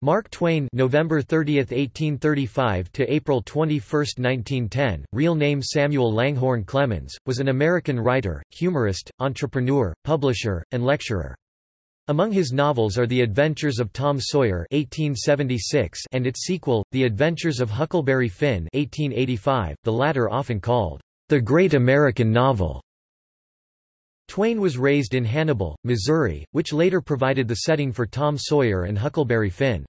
Mark Twain November 30, 1835 to April 21, 1910, real name Samuel Langhorne Clemens, was an American writer, humorist, entrepreneur, publisher, and lecturer. Among his novels are The Adventures of Tom Sawyer 1876 and its sequel, The Adventures of Huckleberry Finn 1885, the latter often called, "...the great American novel." Twain was raised in Hannibal, Missouri, which later provided the setting for Tom Sawyer and Huckleberry Finn.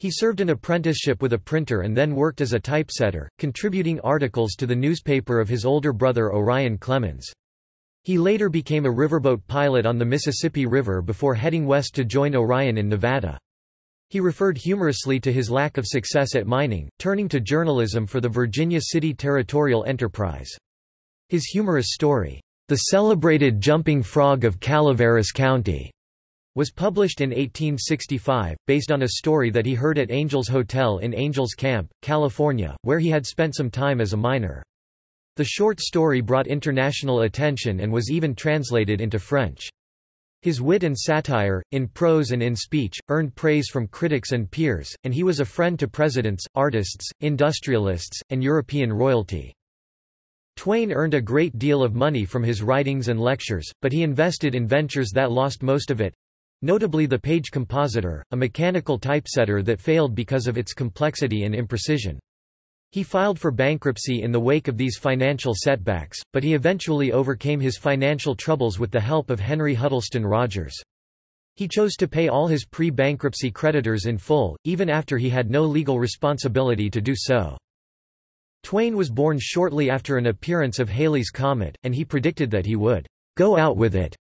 He served an apprenticeship with a printer and then worked as a typesetter, contributing articles to the newspaper of his older brother Orion Clemens. He later became a riverboat pilot on the Mississippi River before heading west to join Orion in Nevada. He referred humorously to his lack of success at mining, turning to journalism for the Virginia City Territorial Enterprise. His humorous story, the Celebrated Jumping Frog of Calaveras County was published in 1865, based on a story that he heard at Angels Hotel in Angels Camp, California, where he had spent some time as a miner. The short story brought international attention and was even translated into French. His wit and satire, in prose and in speech, earned praise from critics and peers, and he was a friend to presidents, artists, industrialists, and European royalty. Twain earned a great deal of money from his writings and lectures, but he invested in ventures that lost most of it notably the Paige Compositor, a mechanical typesetter that failed because of its complexity and imprecision. He filed for bankruptcy in the wake of these financial setbacks, but he eventually overcame his financial troubles with the help of Henry Huddleston Rogers. He chose to pay all his pre-bankruptcy creditors in full, even after he had no legal responsibility to do so. Twain was born shortly after an appearance of Halley's Comet, and he predicted that he would go out with it.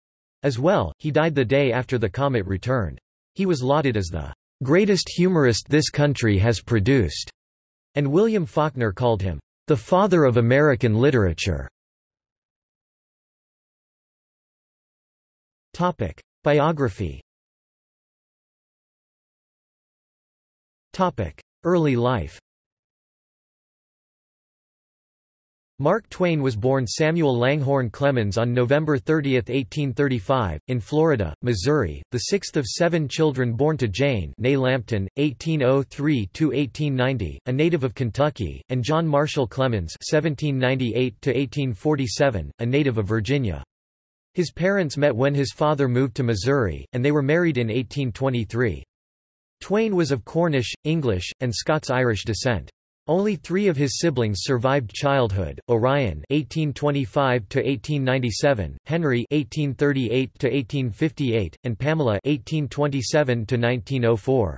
As well, he died the day after the comet returned. He was lauded as the greatest humorist this country has produced, and William Faulkner called him the father of American literature. Topic: Biography. Topic: Early life. Mark Twain was born Samuel Langhorne Clemens on November 30, 1835, in Florida, Missouri, the sixth of seven children born to Jane Lampton, 1803–1890, a native of Kentucky, and John Marshall Clemens 1798–1847, a native of Virginia. His parents met when his father moved to Missouri, and they were married in 1823. Twain was of Cornish, English, and Scots-Irish descent. Only three of his siblings survived childhood: Orion (1825–1897), Henry (1838–1858), and Pamela (1827–1904).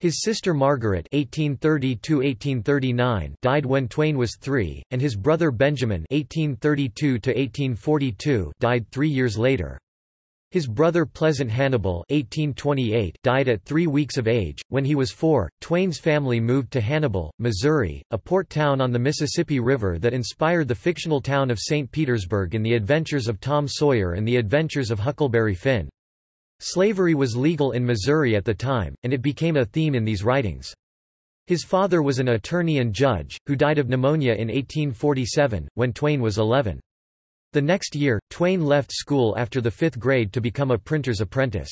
His sister Margaret (1830–1839) died when Twain was three, and his brother Benjamin (1832–1842) died three years later. His brother Pleasant Hannibal 1828 died at three weeks of age. When he was four, Twain's family moved to Hannibal, Missouri, a port town on the Mississippi River that inspired the fictional town of St. Petersburg in The Adventures of Tom Sawyer and The Adventures of Huckleberry Finn. Slavery was legal in Missouri at the time, and it became a theme in these writings. His father was an attorney and judge, who died of pneumonia in 1847, when Twain was 11. The next year, Twain left school after the fifth grade to become a printer's apprentice.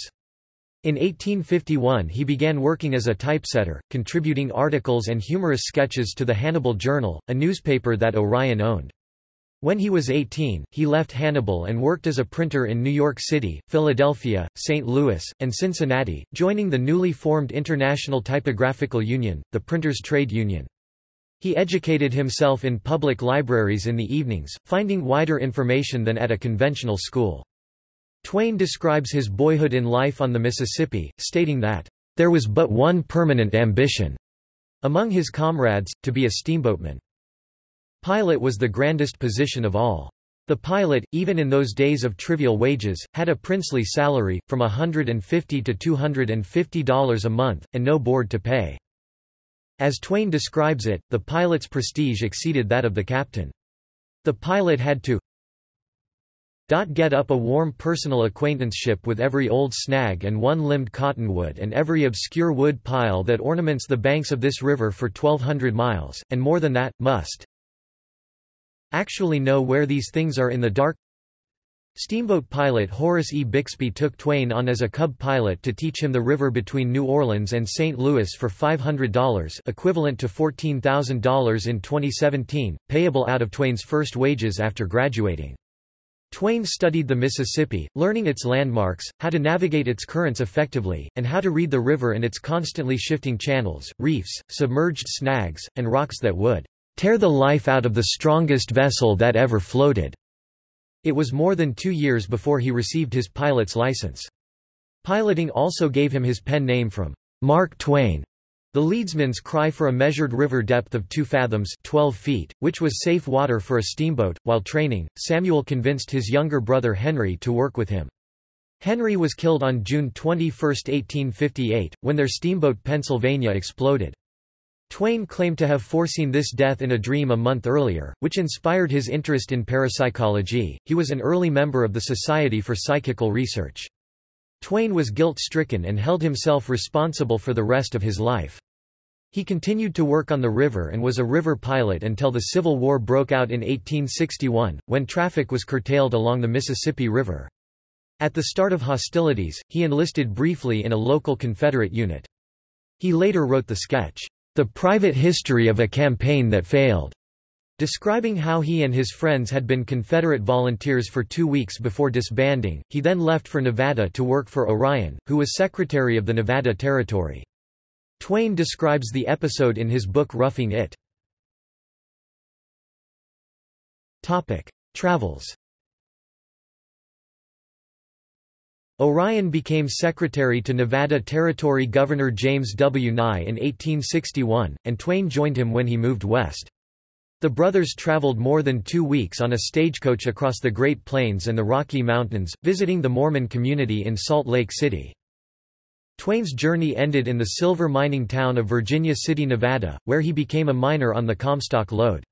In 1851 he began working as a typesetter, contributing articles and humorous sketches to the Hannibal Journal, a newspaper that Orion owned. When he was 18, he left Hannibal and worked as a printer in New York City, Philadelphia, St. Louis, and Cincinnati, joining the newly formed International Typographical Union, the printers' trade union. He educated himself in public libraries in the evenings, finding wider information than at a conventional school. Twain describes his boyhood in life on the Mississippi, stating that, "...there was but one permanent ambition," among his comrades, to be a steamboatman. Pilot was the grandest position of all. The pilot, even in those days of trivial wages, had a princely salary, from 150 to $250 a month, and no board to pay. As Twain describes it, the pilot's prestige exceeded that of the captain. The pilot had to get up a warm personal acquaintanceship with every old snag and one-limbed cottonwood and every obscure wood pile that ornaments the banks of this river for 1200 miles, and more than that, must actually know where these things are in the dark Steamboat pilot Horace E. Bixby took Twain on as a cub pilot to teach him the river between New Orleans and St. Louis for $500 equivalent to $14,000 in 2017, payable out of Twain's first wages after graduating. Twain studied the Mississippi, learning its landmarks, how to navigate its currents effectively, and how to read the river and its constantly shifting channels, reefs, submerged snags, and rocks that would tear the life out of the strongest vessel that ever floated. It was more than two years before he received his pilot's license. Piloting also gave him his pen name from Mark Twain. The leadsman's cry for a measured river depth of 2 fathoms 12 feet, which was safe water for a steamboat. While training, Samuel convinced his younger brother Henry to work with him. Henry was killed on June 21, 1858, when their steamboat Pennsylvania exploded. Twain claimed to have foreseen this death in a dream a month earlier, which inspired his interest in parapsychology. He was an early member of the Society for Psychical Research. Twain was guilt-stricken and held himself responsible for the rest of his life. He continued to work on the river and was a river pilot until the Civil War broke out in 1861, when traffic was curtailed along the Mississippi River. At the start of hostilities, he enlisted briefly in a local Confederate unit. He later wrote the sketch, The Private History of a Campaign That Failed, Describing how he and his friends had been Confederate volunteers for two weeks before disbanding, he then left for Nevada to work for Orion, who was Secretary of the Nevada Territory. Twain describes the episode in his book Roughing It. Travels Orion became secretary to Nevada Territory Governor James W. Nye in 1861, and Twain joined him when he moved west. The brothers traveled more than two weeks on a stagecoach across the Great Plains and the Rocky Mountains, visiting the Mormon community in Salt Lake City. Twain's journey ended in the silver mining town of Virginia City, Nevada, where he became a miner on the Comstock lode.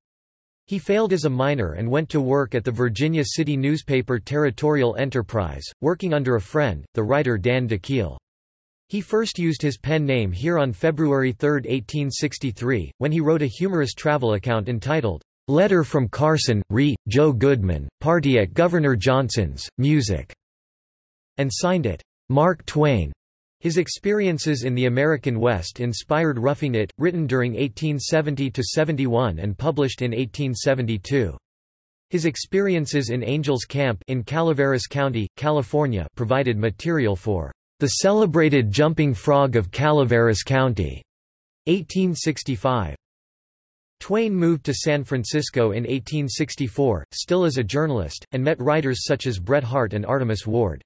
He failed as a miner and went to work at the Virginia City newspaper Territorial Enterprise, working under a friend, the writer Dan De Quille. He first used his pen name here on February 3, 1863, when he wrote a humorous travel account entitled, Letter from Carson, Re. Joe Goodman, Party at Governor Johnson's, Music, and signed it, Mark Twain. His experiences in the American West inspired Roughing It, written during 1870–71 and published in 1872. His experiences in Angels Camp in Calaveras County, California provided material for the Celebrated Jumping Frog of Calaveras County, 1865. Twain moved to San Francisco in 1864, still as a journalist, and met writers such as Bret Harte and Artemus Ward.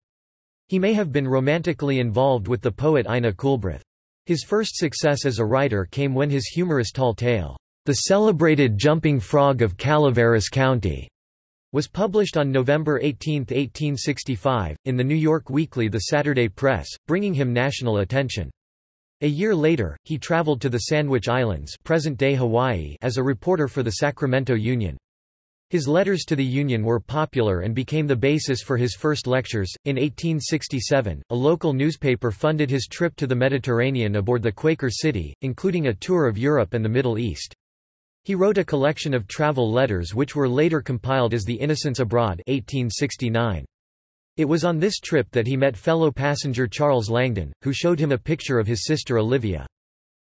He may have been romantically involved with the poet Ina Coolbrith. His first success as a writer came when his humorous tall tale, The Celebrated Jumping Frog of Calaveras County, was published on November 18, 1865, in the New York Weekly The Saturday Press, bringing him national attention. A year later, he traveled to the Sandwich Islands present-day Hawaii as a reporter for the Sacramento Union. His letters to the Union were popular and became the basis for his first lectures. In 1867, a local newspaper funded his trip to the Mediterranean aboard the Quaker City, including a tour of Europe and the Middle East. He wrote a collection of travel letters which were later compiled as The Innocents Abroad 1869. It was on this trip that he met fellow passenger Charles Langdon, who showed him a picture of his sister Olivia.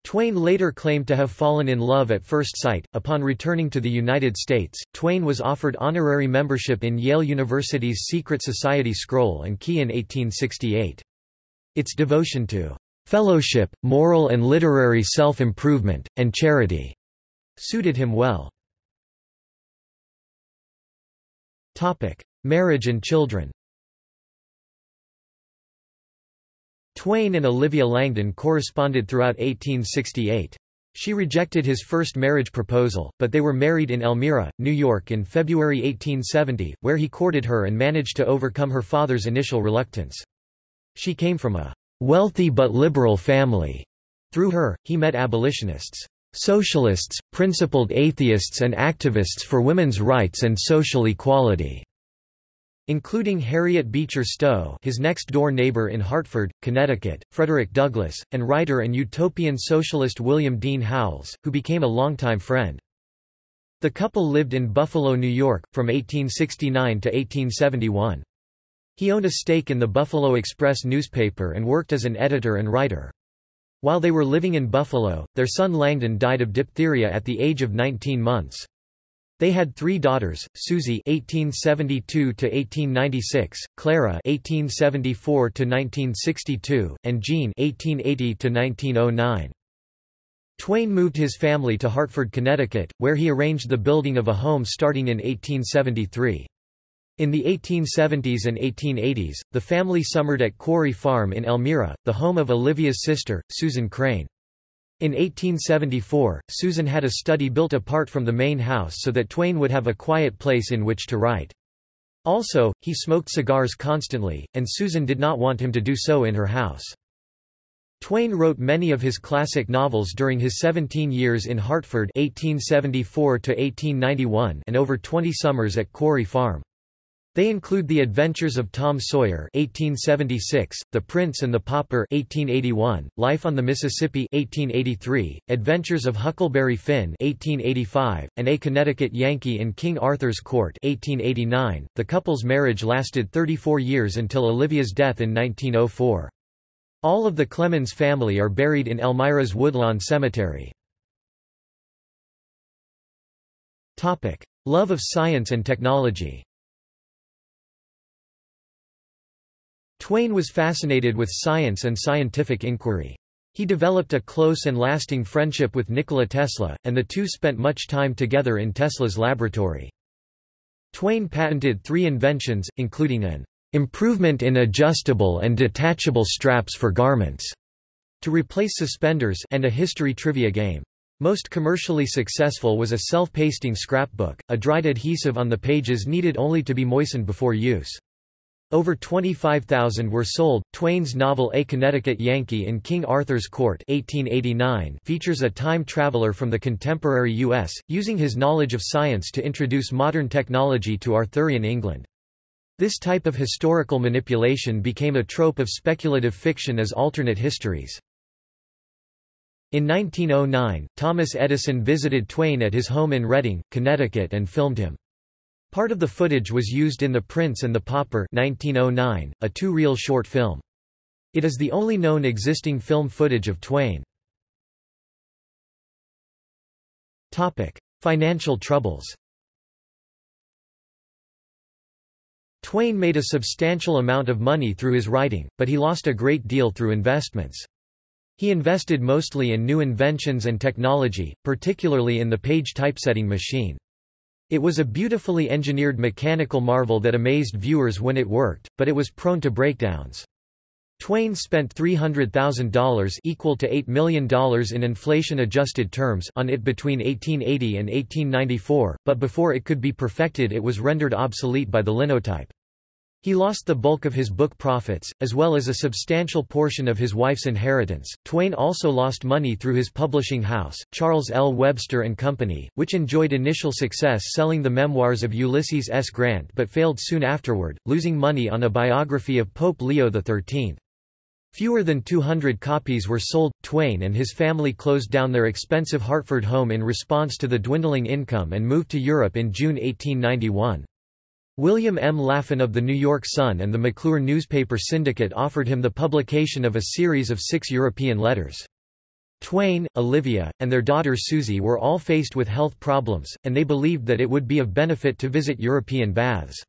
Twain later claimed to have fallen in love at first sight. Upon returning to the United States, Twain was offered honorary membership in Yale University's secret society Scroll and Key in 1868. Its devotion to fellowship, moral and literary self-improvement, and charity suited him well. Topic: Marriage and children Twain and Olivia Langdon corresponded throughout 1868. She rejected his first marriage proposal, but they were married in Elmira, New York in February 1870, where he courted her and managed to overcome her father's initial reluctance. She came from a wealthy but liberal family. Through her, he met abolitionists. Socialists, principled atheists and activists for women's rights and social equality, including Harriet Beecher Stowe his next-door neighbor in Hartford, Connecticut, Frederick Douglass, and writer and utopian socialist William Dean Howells, who became a longtime friend. The couple lived in Buffalo, New York, from 1869 to 1871. He owned a stake in the Buffalo Express newspaper and worked as an editor and writer. While they were living in Buffalo, their son Langdon died of diphtheria at the age of 19 months. They had three daughters: Susie (1872–1896), Clara (1874–1962), and Jean (1880–1909). Twain moved his family to Hartford, Connecticut, where he arranged the building of a home starting in 1873. In the 1870s and 1880s, the family summered at Quarry Farm in Elmira, the home of Olivia's sister, Susan Crane. In 1874, Susan had a study built apart from the main house so that Twain would have a quiet place in which to write. Also, he smoked cigars constantly, and Susan did not want him to do so in her house. Twain wrote many of his classic novels during his 17 years in Hartford 1874 and over 20 summers at Quarry Farm. They include The Adventures of Tom Sawyer (1876), The Prince and the Pauper (1881), Life on the Mississippi (1883), Adventures of Huckleberry Finn (1885), and A Connecticut Yankee in King Arthur's Court (1889). The couple's marriage lasted 34 years until Olivia's death in 1904. All of the Clemens family are buried in Elmira's Woodlawn Cemetery. Topic: Love of science and technology. Twain was fascinated with science and scientific inquiry. He developed a close and lasting friendship with Nikola Tesla, and the two spent much time together in Tesla's laboratory. Twain patented three inventions, including an improvement in adjustable and detachable straps for garments to replace suspenders and a history trivia game. Most commercially successful was a self-pasting scrapbook, a dried adhesive on the pages needed only to be moistened before use. Over 25,000 were sold. Twain's novel A Connecticut Yankee in King Arthur's Court 1889 features a time traveler from the contemporary U.S., using his knowledge of science to introduce modern technology to Arthurian England. This type of historical manipulation became a trope of speculative fiction as alternate histories. In 1909, Thomas Edison visited Twain at his home in Redding, Connecticut and filmed him. Part of the footage was used in The Prince and the Pauper 1909, a two-reel short film. It is the only known existing film footage of Twain. Financial troubles Twain made a substantial amount of money through his writing, but he lost a great deal through investments. He invested mostly in new inventions and technology, particularly in the Paige typesetting machine. It was a beautifully engineered mechanical marvel that amazed viewers when it worked, but it was prone to breakdowns. Twain spent $300,000 equal to $8 million in inflation-adjusted terms on it between 1880 and 1894, but before it could be perfected it was rendered obsolete by the linotype. He lost the bulk of his book profits, as well as a substantial portion of his wife's inheritance. Twain also lost money through his publishing house, Charles L. Webster and Company, which enjoyed initial success selling the memoirs of Ulysses S. Grant but failed soon afterward, losing money on a biography of Pope Leo XIII. Fewer than 200 copies were sold. Twain and his family closed down their expensive Hartford home in response to the dwindling income and moved to Europe in June 1891. William M. Laffan of the New York Sun and the McClure newspaper syndicate offered him the publication of a series of six European letters. Twain, Olivia, and their daughter Susie were all faced with health problems, and they believed that it would be of benefit to visit European baths.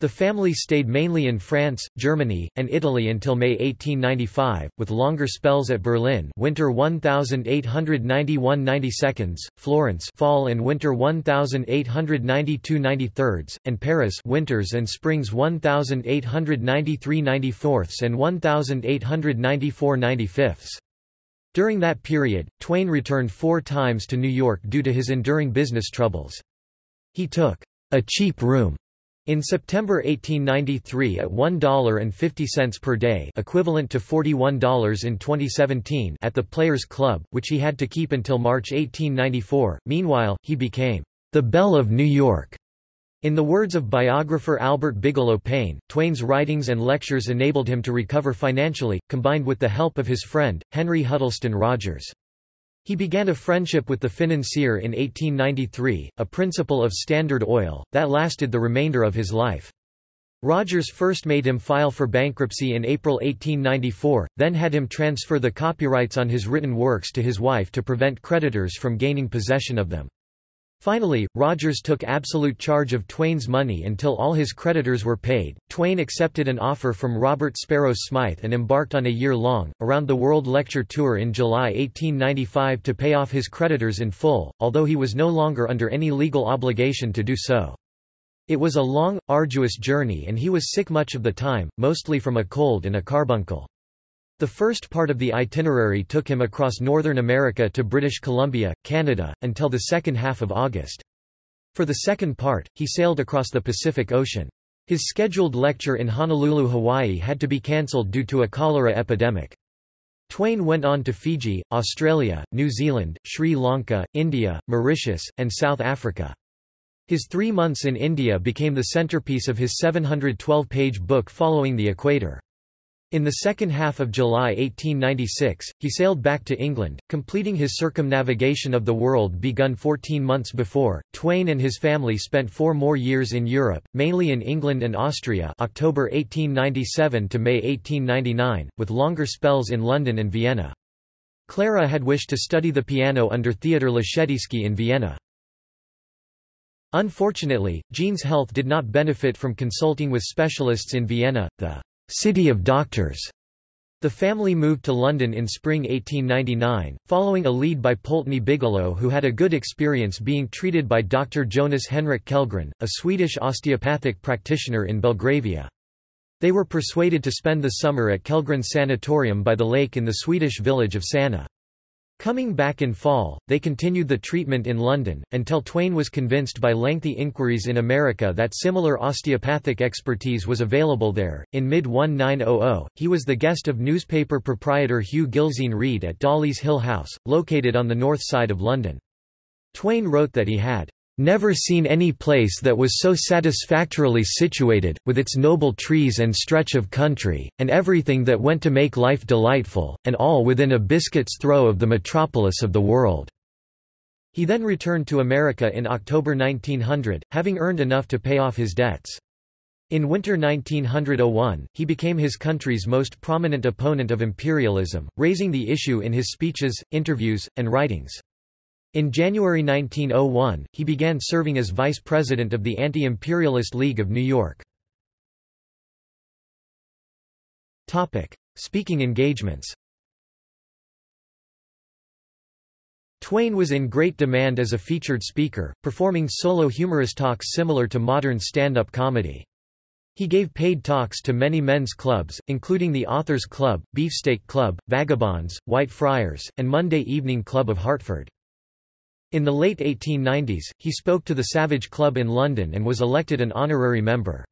The family stayed mainly in France, Germany, and Italy until May 1895, with longer spells at Berlin winter 1891–92, Florence fall and winter 1892–93, and Paris winters and springs 1893–94 and 1894–95. During that period, Twain returned four times to New York due to his enduring business troubles. He took a cheap room in September 1893 at $1.50 per day equivalent to $41 in 2017 at the Players Club, which he had to keep until March 1894. Meanwhile, he became the belle of New York. In the words of biographer Albert Bigelow Paine, Twain's writings and lectures enabled him to recover financially, combined with the help of his friend, Henry Huddleston Rogers. He began a friendship with the financier in 1893, a principal of Standard Oil, that lasted the remainder of his life. Rogers first made him file for bankruptcy in April 1894, then had him transfer the copyrights on his written works to his wife to prevent creditors from gaining possession of them. Finally, Rogers took absolute charge of Twain's money until all his creditors were paid. Twain accepted an offer from Robert Sparrow Smythe and embarked on a year-long, around-the-world lecture tour in July 1895 to pay off his creditors in full, although he was no longer under any legal obligation to do so. It was a long, arduous journey and he was sick much of the time, mostly from a cold and a carbuncle. The first part of the itinerary took him across Northern America to British Columbia, Canada, until the second half of August. For the second part, he sailed across the Pacific Ocean. His scheduled lecture in Honolulu, Hawaii had to be cancelled due to a cholera epidemic. Twain went on to Fiji, Australia, New Zealand, Sri Lanka, India, Mauritius, and South Africa. His three months in India became the centerpiece of his 712-page book Following the Equator. In the second half of July 1896, he sailed back to England, completing his circumnavigation of the world begun 14 months before. Twain and his family spent four more years in Europe, mainly in England and Austria October 1897 to May 1899, with longer spells in London and Vienna. Clara had wished to study the piano under Theodor Leschetizky in Vienna. Unfortunately, Jean's health did not benefit from consulting with specialists in Vienna, the city of doctors. The family moved to London in spring 1899, following a lead by Pulteney Bigelow who had a good experience being treated by Dr. Jonas Henrik Kellgren, a Swedish osteopathic practitioner in Belgravia. They were persuaded to spend the summer at Kellgren's sanatorium by the lake in the Swedish village of Sanna. Coming back in fall, they continued the treatment in London, until Twain was convinced by lengthy inquiries in America that similar osteopathic expertise was available there. In mid 1900, he was the guest of newspaper proprietor Hugh Gilzean Reid at Dollis Hill House, located on the north side of London. Twain wrote that he had Never seen any place that was so satisfactorily situated, with its noble trees and stretch of country, and everything that went to make life delightful, and all within a biscuit's throw of the metropolis of the world." He then returned to America in October 1900, having earned enough to pay off his debts. In winter 1901, he became his country's most prominent opponent of imperialism, raising the issue in his speeches, interviews, and writings. In January 1901, he began serving as vice president of the Anti-Imperialist League of New York. Topic: Speaking engagements Twain was in great demand as a featured speaker, performing solo humorous talks similar to modern stand-up comedy. He gave paid talks to many men's clubs, including the Authors Club, Beefsteak Club, Vagabonds, White Friars, and Monday Evening Club of Hartford. In the late 1890s, he spoke to the Savage Club in London and was elected an honorary member.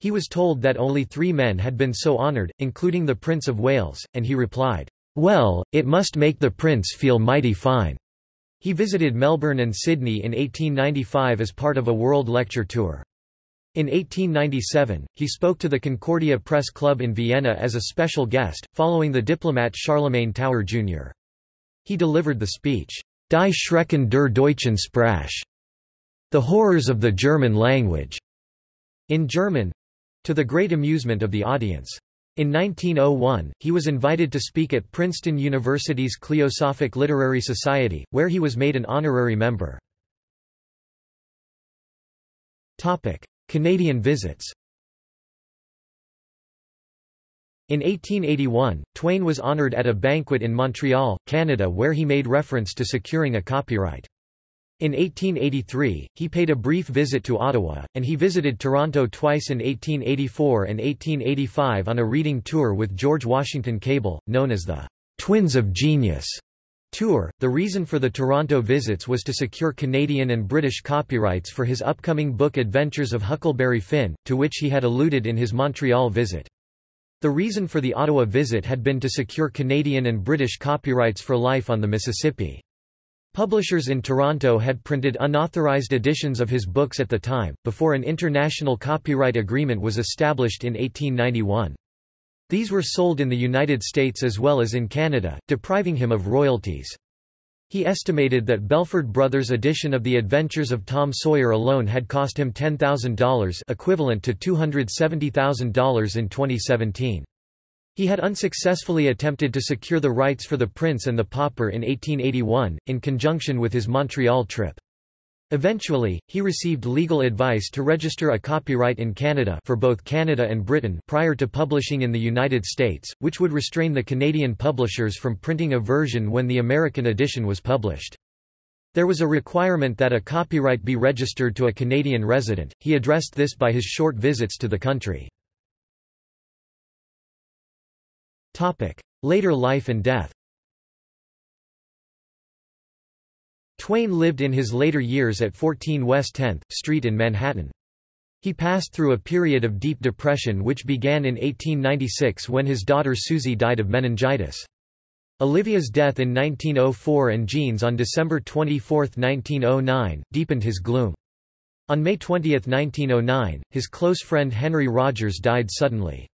He was told that only three men had been so honoured, including the Prince of Wales, and he replied, "'Well, it must make the Prince feel mighty fine.'" He visited Melbourne and Sydney in 1895 as part of a world lecture tour. In 1897, he spoke to the Concordia Press Club in Vienna as a special guest, following the diplomat Charlemagne Tower Jr. He delivered the speech, Die Schrecken der deutschen Sprache. The Horrors of the German Language. In German to the great amusement of the audience. In 1901, he was invited to speak at Princeton University's Cliosophic Literary Society, where he was made an honorary member. Canadian visits In 1881, Twain was honored at a banquet in Montreal, Canada where he made reference to securing a copyright. In 1883, he paid a brief visit to Ottawa, and he visited Toronto twice in 1884 and 1885 on a reading tour with George Washington Cable, known as the Twins of Genius tour. The reason for the Toronto visits was to secure Canadian and British copyrights for his upcoming book Adventures of Huckleberry Finn, to which he had alluded in his Montreal visit. The reason for the Ottawa visit had been to secure Canadian and British copyrights for Life on the Mississippi. Publishers in Toronto had printed unauthorized editions of his books at the time, before an international copyright agreement was established in 1891. These were sold in the United States as well as in Canada, depriving him of royalties. He estimated that Belford Brothers' edition of The Adventures of Tom Sawyer alone had cost him $10,000 equivalent to $270,000 in 2017. He had unsuccessfully attempted to secure the rights for The Prince and the Pauper in 1881, in conjunction with his Montreal trip. Eventually, he received legal advice to register a copyright in Canada for both Canada and Britain prior to publishing in the United States, which would restrain the Canadian publishers from printing a version when the American edition was published. There was a requirement that a copyright be registered to a Canadian resident. He addressed this by his short visits to the country. Later life and death Twain lived in his later years at 14 West 10th Street in Manhattan. He passed through a period of deep depression which began in 1896 when his daughter Susie died of meningitis. Olivia's death in 1904 and Jean's on December 24, 1909, deepened his gloom. On May 20, 1909, his close friend Henry Rogers died suddenly.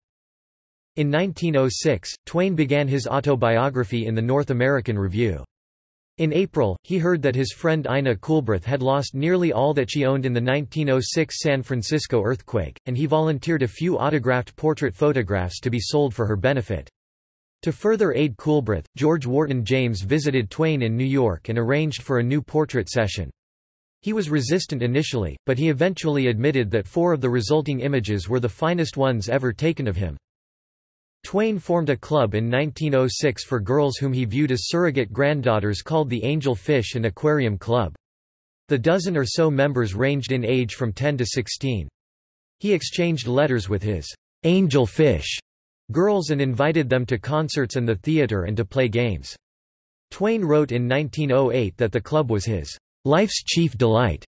In 1906, Twain began his autobiography in the North American Review. In April, he heard that his friend Ina Coolbrith had lost nearly all that she owned in the 1906 San Francisco earthquake, and he volunteered a few autographed portrait photographs to be sold for her benefit. To further aid Coolbrith, George Wharton James visited Twain in New York and arranged for a new portrait session. He was resistant initially, but he eventually admitted that four of the resulting images were the finest ones ever taken of him. Twain formed a club in 1906 for girls whom he viewed as surrogate granddaughters called the Angel Fish and Aquarium Club. The dozen or so members ranged in age from 10 to 16. He exchanged letters with his Angel Fish girls and invited them to concerts and the theater and to play games. Twain wrote in 1908 that the club was his life's chief delight.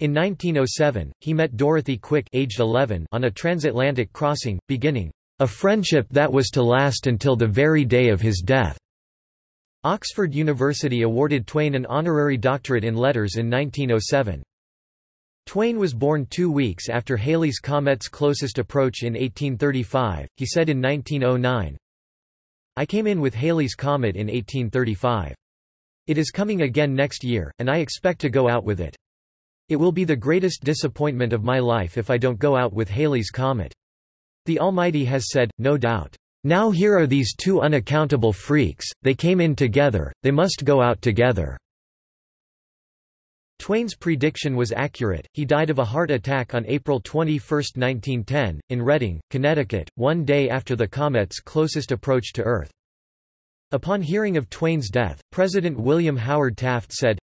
In 1907, he met Dorothy Quick aged 11 on a transatlantic crossing, beginning, a friendship that was to last until the very day of his death. Oxford University awarded Twain an honorary doctorate in letters in 1907. Twain was born two weeks after Halley's Comet's closest approach in 1835. He said in 1909, I came in with Halley's Comet in 1835. It is coming again next year, and I expect to go out with it. It will be the greatest disappointment of my life if I don't go out with Halley's Comet. The Almighty has said, no doubt, Now here are these two unaccountable freaks, they came in together, they must go out together. Twain's prediction was accurate, he died of a heart attack on April 21, 1910, in Redding, Connecticut, one day after the comet's closest approach to Earth. Upon hearing of Twain's death, President William Howard Taft said,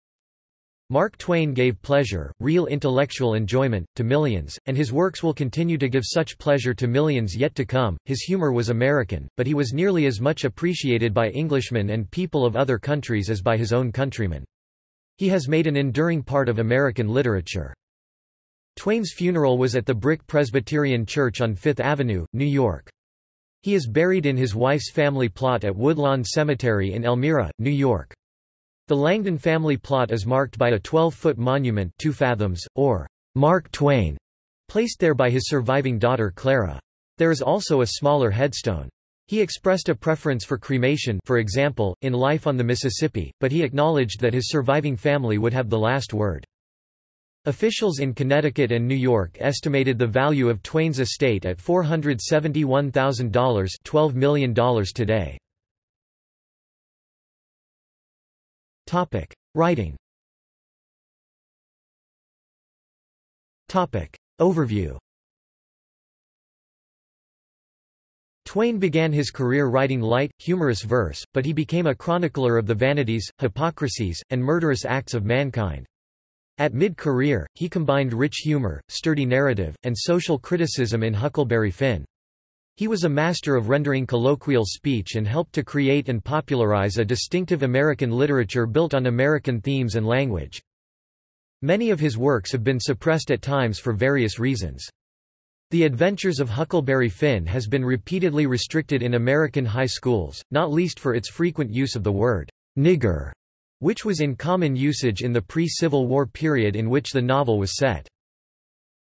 Mark Twain gave pleasure, real intellectual enjoyment, to millions, and his works will continue to give such pleasure to millions yet to come. His humor was American, but he was nearly as much appreciated by Englishmen and people of other countries as by his own countrymen. He has made an enduring part of American literature. Twain's funeral was at the Brick Presbyterian Church on Fifth Avenue, New York. He is buried in his wife's family plot at Woodlawn Cemetery in Elmira, New York. The Langdon family plot is marked by a 12-foot monument 2 fathoms, or Mark Twain, placed there by his surviving daughter Clara. There is also a smaller headstone. He expressed a preference for cremation for example, in Life on the Mississippi, but he acknowledged that his surviving family would have the last word. Officials in Connecticut and New York estimated the value of Twain's estate at $471,000 $12 million today. Topic: Writing. Topic: Overview. Twain began his career writing light, humorous verse, but he became a chronicler of the vanities, hypocrisies, and murderous acts of mankind. At mid-career, he combined rich humor, sturdy narrative, and social criticism in Huckleberry Finn. He was a master of rendering colloquial speech and helped to create and popularize a distinctive American literature built on American themes and language. Many of his works have been suppressed at times for various reasons. The Adventures of Huckleberry Finn has been repeatedly restricted in American high schools, not least for its frequent use of the word nigger, which was in common usage in the pre-Civil War period in which the novel was set.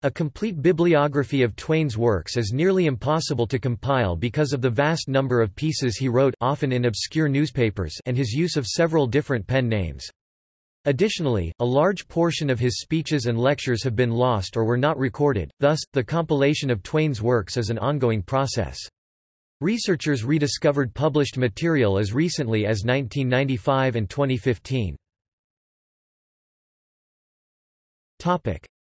A complete bibliography of Twain's works is nearly impossible to compile because of the vast number of pieces he wrote often in obscure newspapers and his use of several different pen names. Additionally, a large portion of his speeches and lectures have been lost or were not recorded, thus, the compilation of Twain's works is an ongoing process. Researchers rediscovered published material as recently as 1995 and 2015.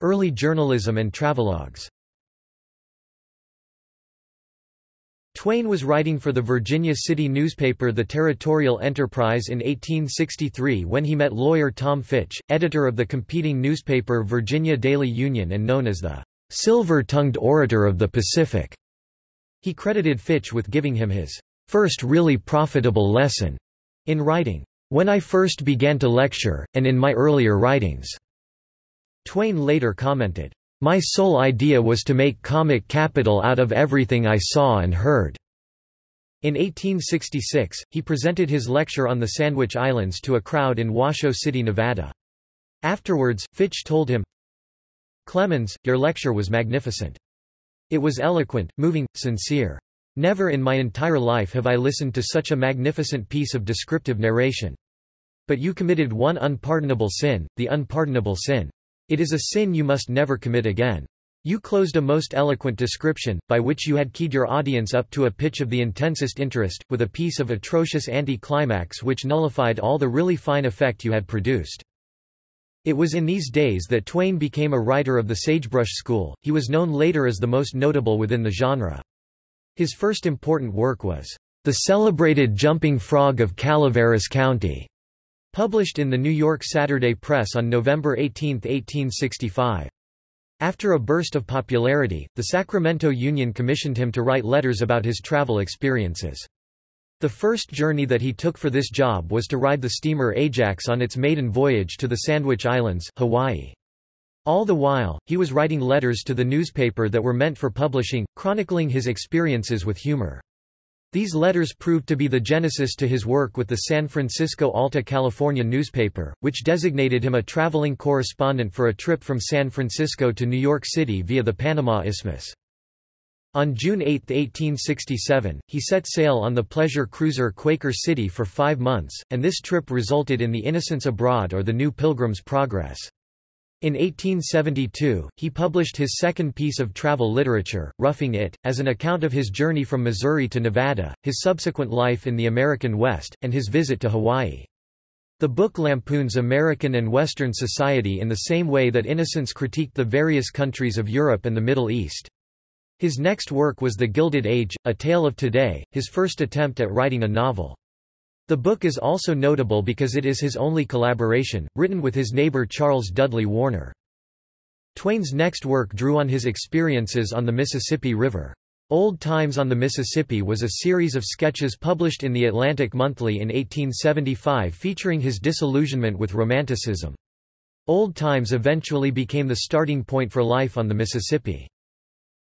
Early journalism and travelogues Twain was writing for the Virginia City newspaper The Territorial Enterprise in 1863 when he met lawyer Tom Fitch, editor of the competing newspaper Virginia Daily Union and known as the "'Silver-Tongued Orator of the Pacific'". He credited Fitch with giving him his first really profitable lesson in writing, "'when I first began to lecture, and in my earlier writings'". Twain later commented, "...my sole idea was to make comic capital out of everything I saw and heard." In 1866, he presented his lecture on the Sandwich Islands to a crowd in Washoe City, Nevada. Afterwards, Fitch told him, Clemens, your lecture was magnificent. It was eloquent, moving, sincere. Never in my entire life have I listened to such a magnificent piece of descriptive narration. But you committed one unpardonable sin, the unpardonable sin. It is a sin you must never commit again. You closed a most eloquent description, by which you had keyed your audience up to a pitch of the intensest interest, with a piece of atrocious anti-climax which nullified all the really fine effect you had produced. It was in these days that Twain became a writer of the Sagebrush School, he was known later as the most notable within the genre. His first important work was, "...the celebrated Jumping Frog of Calaveras County", Published in the New York Saturday Press on November 18, 1865. After a burst of popularity, the Sacramento Union commissioned him to write letters about his travel experiences. The first journey that he took for this job was to ride the steamer Ajax on its maiden voyage to the Sandwich Islands, Hawaii. All the while, he was writing letters to the newspaper that were meant for publishing, chronicling his experiences with humor. These letters proved to be the genesis to his work with the San Francisco Alta California newspaper, which designated him a traveling correspondent for a trip from San Francisco to New York City via the Panama Isthmus. On June 8, 1867, he set sail on the pleasure cruiser Quaker City for five months, and this trip resulted in the Innocents Abroad or the New Pilgrim's Progress. In 1872, he published his second piece of travel literature, Roughing It, as an account of his journey from Missouri to Nevada, his subsequent life in the American West, and his visit to Hawaii. The book lampoons American and Western society in the same way that Innocents critiqued the various countries of Europe and the Middle East. His next work was The Gilded Age, A Tale of Today, his first attempt at writing a novel. The book is also notable because it is his only collaboration, written with his neighbor Charles Dudley Warner. Twain's next work drew on his experiences on the Mississippi River. Old Times on the Mississippi was a series of sketches published in the Atlantic Monthly in 1875 featuring his disillusionment with Romanticism. Old Times eventually became the starting point for life on the Mississippi.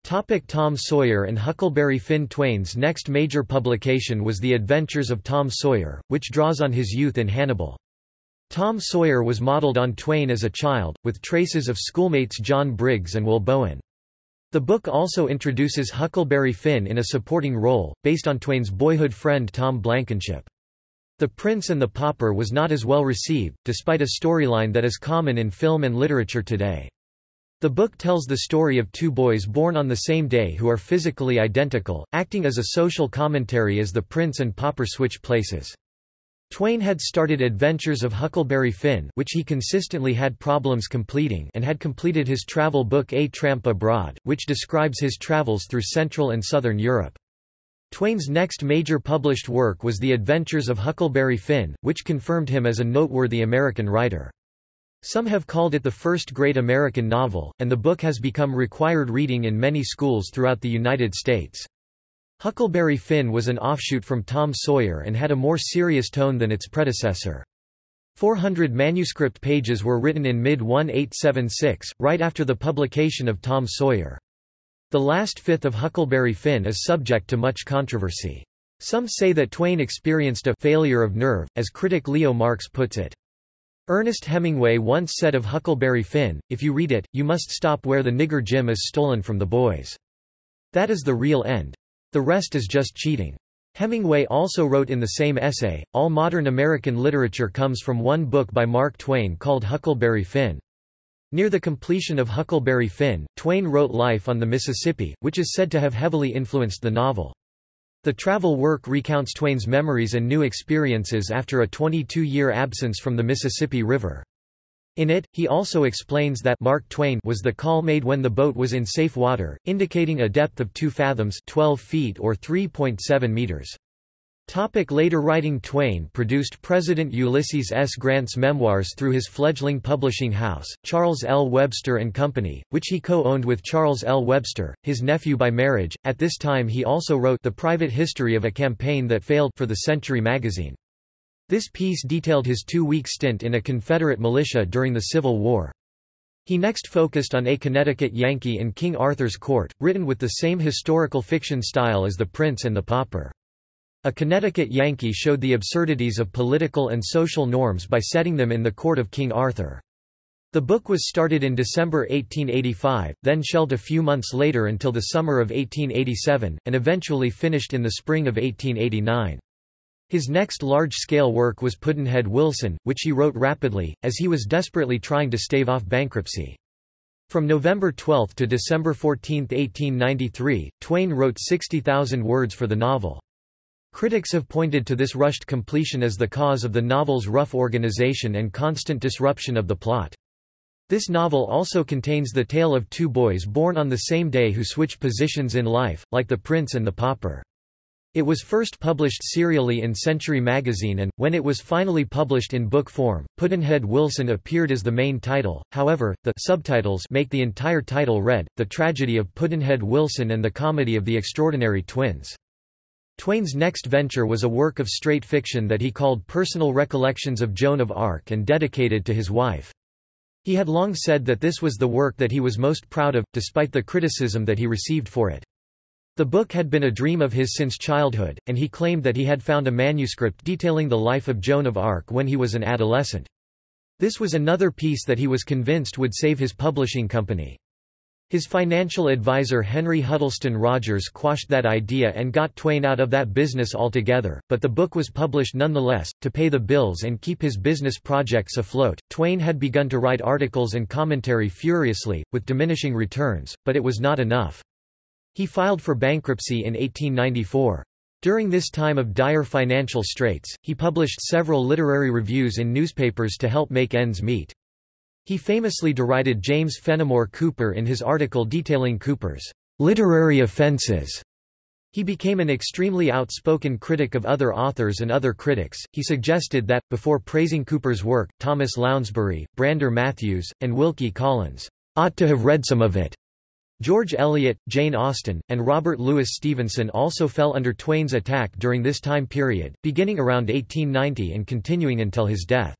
Topic Tom Sawyer and Huckleberry Finn Twain's next major publication was The Adventures of Tom Sawyer, which draws on his youth in Hannibal. Tom Sawyer was modeled on Twain as a child, with traces of schoolmates John Briggs and Will Bowen. The book also introduces Huckleberry Finn in a supporting role, based on Twain's boyhood friend Tom Blankenship. The Prince and the Pauper was not as well received, despite a storyline that is common in film and literature today. The book tells the story of two boys born on the same day who are physically identical, acting as a social commentary as the prince and pauper switch places. Twain had started Adventures of Huckleberry Finn which he consistently had problems completing and had completed his travel book A Tramp Abroad, which describes his travels through Central and Southern Europe. Twain's next major published work was The Adventures of Huckleberry Finn, which confirmed him as a noteworthy American writer. Some have called it the first great American novel, and the book has become required reading in many schools throughout the United States. Huckleberry Finn was an offshoot from Tom Sawyer and had a more serious tone than its predecessor. 400 manuscript pages were written in mid-1876, right after the publication of Tom Sawyer. The last fifth of Huckleberry Finn is subject to much controversy. Some say that Twain experienced a failure of nerve, as critic Leo Marx puts it. Ernest Hemingway once said of Huckleberry Finn, if you read it, you must stop where the nigger Jim is stolen from the boys. That is the real end. The rest is just cheating. Hemingway also wrote in the same essay, all modern American literature comes from one book by Mark Twain called Huckleberry Finn. Near the completion of Huckleberry Finn, Twain wrote Life on the Mississippi, which is said to have heavily influenced the novel. The travel work recounts Twain's memories and new experiences after a 22-year absence from the Mississippi River. In it, he also explains that Mark Twain was the call made when the boat was in safe water, indicating a depth of 2 fathoms 12 feet or 3.7 meters. Topic later writing Twain produced President Ulysses S. Grant's memoirs through his fledgling publishing house, Charles L. Webster and Company, which he co-owned with Charles L. Webster, his nephew by marriage. At this time he also wrote The Private History of a Campaign That Failed for the Century magazine. This piece detailed his two-week stint in a Confederate militia during the Civil War. He next focused on A Connecticut Yankee in King Arthur's Court, written with the same historical fiction style as The Prince and the Pauper. A Connecticut Yankee showed the absurdities of political and social norms by setting them in the court of King Arthur. The book was started in December 1885, then shelved a few months later until the summer of 1887, and eventually finished in the spring of 1889. His next large-scale work was Pudd'nhead Wilson, which he wrote rapidly, as he was desperately trying to stave off bankruptcy. From November 12 to December 14, 1893, Twain wrote 60,000 words for the novel. Critics have pointed to this rushed completion as the cause of the novel's rough organization and constant disruption of the plot. This novel also contains the tale of two boys born on the same day who switch positions in life, like the prince and the pauper. It was first published serially in Century magazine and, when it was finally published in book form, Pudd'nhead Wilson appeared as the main title, however, the subtitles make the entire title read, The Tragedy of Pudd'nhead Wilson and the Comedy of the Extraordinary Twins. Twain's next venture was a work of straight fiction that he called Personal Recollections of Joan of Arc and dedicated to his wife. He had long said that this was the work that he was most proud of, despite the criticism that he received for it. The book had been a dream of his since childhood, and he claimed that he had found a manuscript detailing the life of Joan of Arc when he was an adolescent. This was another piece that he was convinced would save his publishing company. His financial advisor Henry Huddleston Rogers quashed that idea and got Twain out of that business altogether, but the book was published nonetheless, to pay the bills and keep his business projects afloat. Twain had begun to write articles and commentary furiously, with diminishing returns, but it was not enough. He filed for bankruptcy in 1894. During this time of dire financial straits, he published several literary reviews in newspapers to help make ends meet. He famously derided James Fenimore Cooper in his article detailing Cooper's literary offenses. He became an extremely outspoken critic of other authors and other critics. He suggested that, before praising Cooper's work, Thomas Lounsbury, Brander Matthews, and Wilkie Collins ought to have read some of it. George Eliot, Jane Austen, and Robert Louis Stevenson also fell under Twain's attack during this time period, beginning around 1890 and continuing until his death.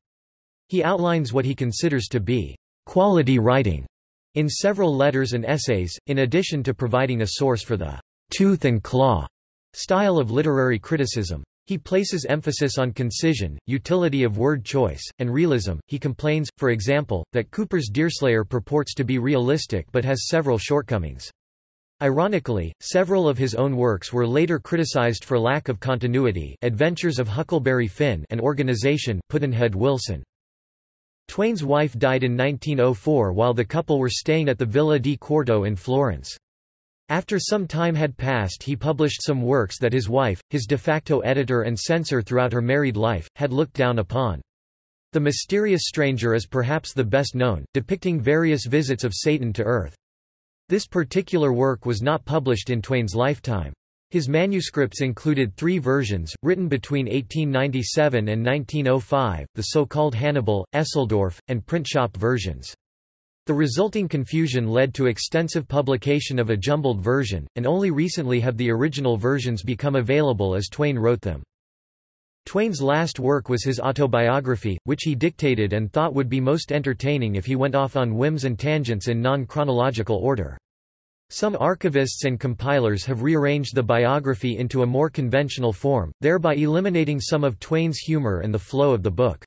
He outlines what he considers to be quality writing in several letters and essays, in addition to providing a source for the tooth and claw style of literary criticism. He places emphasis on concision, utility of word choice, and realism. He complains, for example, that Cooper's Deerslayer purports to be realistic but has several shortcomings. Ironically, several of his own works were later criticized for lack of continuity Adventures of Huckleberry Finn and Organization Pudd'nhead Wilson. Twain's wife died in 1904 while the couple were staying at the Villa di Quarto in Florence. After some time had passed he published some works that his wife, his de facto editor and censor throughout her married life, had looked down upon. The Mysterious Stranger is perhaps the best known, depicting various visits of Satan to Earth. This particular work was not published in Twain's lifetime. His manuscripts included three versions, written between 1897 and 1905, the so-called Hannibal, Eseldorf, and print-shop versions. The resulting confusion led to extensive publication of a jumbled version, and only recently have the original versions become available as Twain wrote them. Twain's last work was his autobiography, which he dictated and thought would be most entertaining if he went off on whims and tangents in non-chronological order. Some archivists and compilers have rearranged the biography into a more conventional form, thereby eliminating some of Twain's humor and the flow of the book.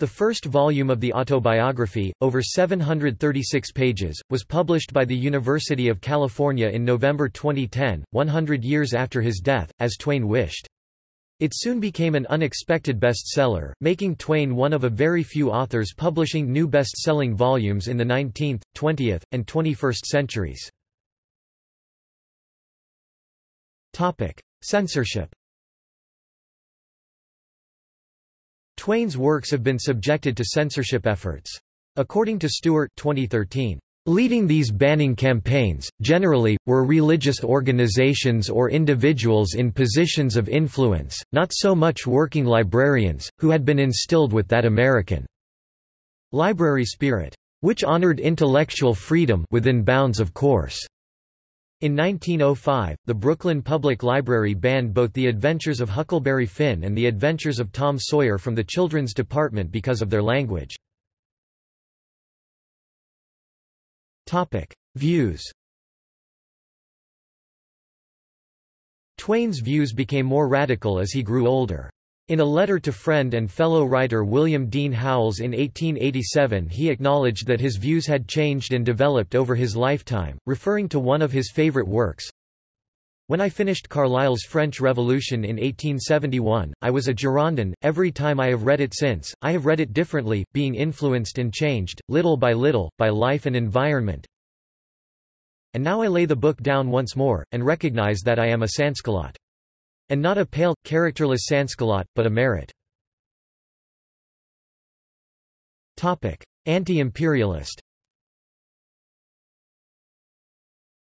The first volume of the autobiography, over 736 pages, was published by the University of California in November 2010, 100 years after his death, as Twain wished. It soon became an unexpected bestseller, making Twain one of a very few authors publishing new best-selling volumes in the 19th, 20th, and 21st centuries. Censorship Twain's works have been subjected to censorship efforts. According to Stewart 2013, Leading these banning campaigns, generally, were religious organizations or individuals in positions of influence, not so much working librarians, who had been instilled with that American library spirit, which honored intellectual freedom within bounds of course. In 1905, the Brooklyn Public Library banned both The Adventures of Huckleberry Finn and The Adventures of Tom Sawyer from the Children's Department because of their language. Views Twain's views became more radical as he grew older. In a letter to friend and fellow writer William Dean Howells in 1887 he acknowledged that his views had changed and developed over his lifetime, referring to one of his favorite works. When I finished Carlyle's French Revolution in 1871, I was a Girondin. Every time I have read it since, I have read it differently, being influenced and changed, little by little, by life and environment. And now I lay the book down once more, and recognize that I am a Sansculotte. And not a pale, characterless Sansculotte, but a Marat. Anti-imperialist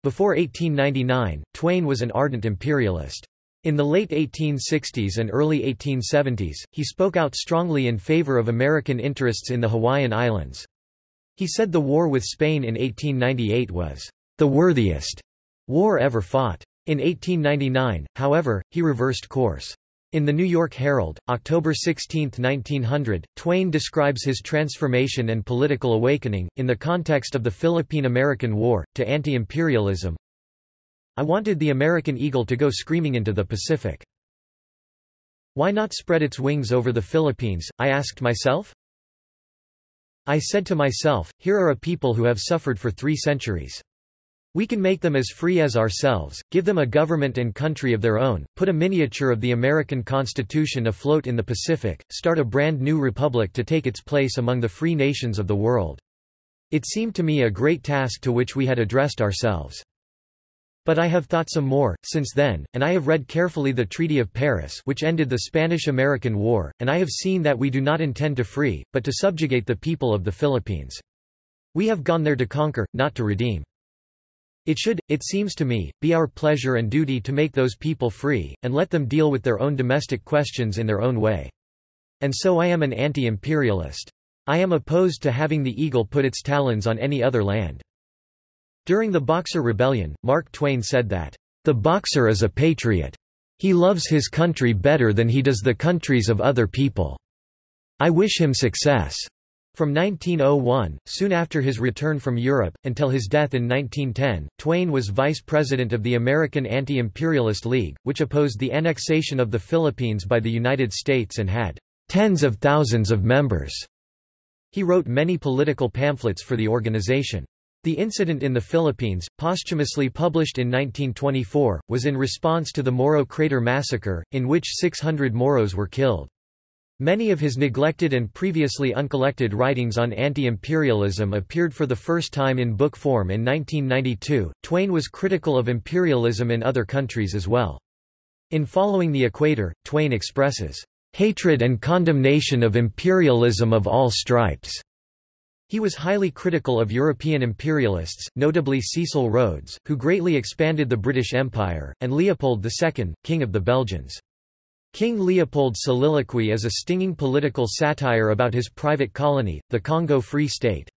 Before 1899, Twain was an ardent imperialist. In the late 1860s and early 1870s, he spoke out strongly in favor of American interests in the Hawaiian Islands. He said the war with Spain in 1898 was the worthiest war ever fought. In 1899, however, he reversed course. In the New York Herald, October 16, 1900, Twain describes his transformation and political awakening, in the context of the Philippine-American War, to anti-imperialism. I wanted the American eagle to go screaming into the Pacific. Why not spread its wings over the Philippines, I asked myself? I said to myself, here are a people who have suffered for three centuries. We can make them as free as ourselves, give them a government and country of their own, put a miniature of the American Constitution afloat in the Pacific, start a brand new republic to take its place among the free nations of the world. It seemed to me a great task to which we had addressed ourselves. But I have thought some more, since then, and I have read carefully the Treaty of Paris which ended the Spanish–American War, and I have seen that we do not intend to free, but to subjugate the people of the Philippines. We have gone there to conquer, not to redeem. It should, it seems to me, be our pleasure and duty to make those people free, and let them deal with their own domestic questions in their own way. And so I am an anti-imperialist. I am opposed to having the eagle put its talons on any other land. During the Boxer Rebellion, Mark Twain said that, "...the Boxer is a patriot. He loves his country better than he does the countries of other people. I wish him success." From 1901, soon after his return from Europe, until his death in 1910, Twain was vice president of the American Anti-Imperialist League, which opposed the annexation of the Philippines by the United States and had tens of thousands of members. He wrote many political pamphlets for the organization. The incident in the Philippines, posthumously published in 1924, was in response to the Moro Crater Massacre, in which 600 Moros were killed. Many of his neglected and previously uncollected writings on anti-imperialism appeared for the first time in book form in 1992. Twain was critical of imperialism in other countries as well. In Following the Equator, Twain expresses hatred and condemnation of imperialism of all stripes. He was highly critical of European imperialists, notably Cecil Rhodes, who greatly expanded the British Empire, and Leopold II, King of the Belgians. King Leopold's soliloquy is a stinging political satire about his private colony, the Congo Free State.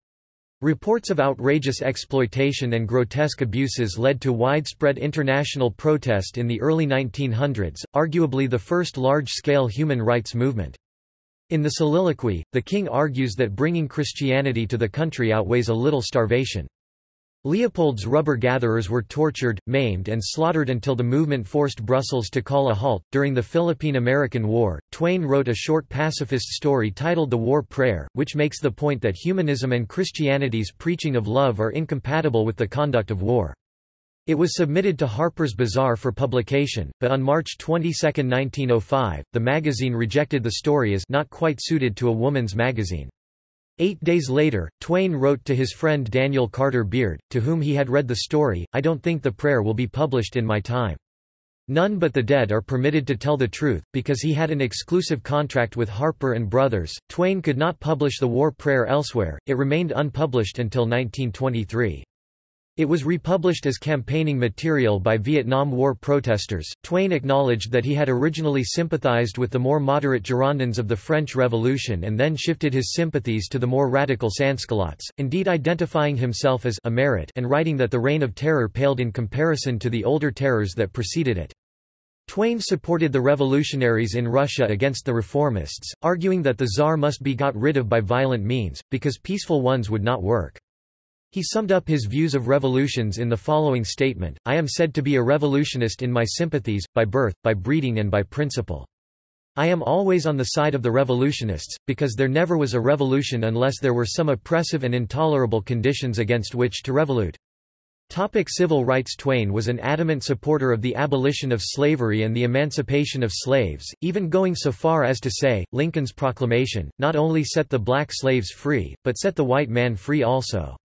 Reports of outrageous exploitation and grotesque abuses led to widespread international protest in the early 1900s, arguably the first large-scale human rights movement. In the soliloquy, the king argues that bringing Christianity to the country outweighs a little starvation. Leopold's rubber gatherers were tortured, maimed, and slaughtered until the movement forced Brussels to call a halt. During the Philippine American War, Twain wrote a short pacifist story titled The War Prayer, which makes the point that humanism and Christianity's preaching of love are incompatible with the conduct of war. It was submitted to Harper's Bazaar for publication, but on March 22, 1905, the magazine rejected the story as not quite suited to a woman's magazine. Eight days later, Twain wrote to his friend Daniel Carter Beard, to whom he had read the story, I don't think the prayer will be published in my time. None but the dead are permitted to tell the truth, because he had an exclusive contract with Harper and Brothers. Twain could not publish the war prayer elsewhere, it remained unpublished until 1923. It was republished as campaigning material by Vietnam War protesters. Twain acknowledged that he had originally sympathized with the more moderate Girondins of the French Revolution and then shifted his sympathies to the more radical Sansculottes, indeed identifying himself as a Marat and writing that the Reign of Terror paled in comparison to the older terrors that preceded it. Twain supported the revolutionaries in Russia against the reformists, arguing that the Tsar must be got rid of by violent means, because peaceful ones would not work. He summed up his views of revolutions in the following statement, I am said to be a revolutionist in my sympathies, by birth, by breeding and by principle. I am always on the side of the revolutionists, because there never was a revolution unless there were some oppressive and intolerable conditions against which to revolute. Topic civil rights Twain was an adamant supporter of the abolition of slavery and the emancipation of slaves, even going so far as to say, Lincoln's proclamation, not only set the black slaves free, but set the white man free also.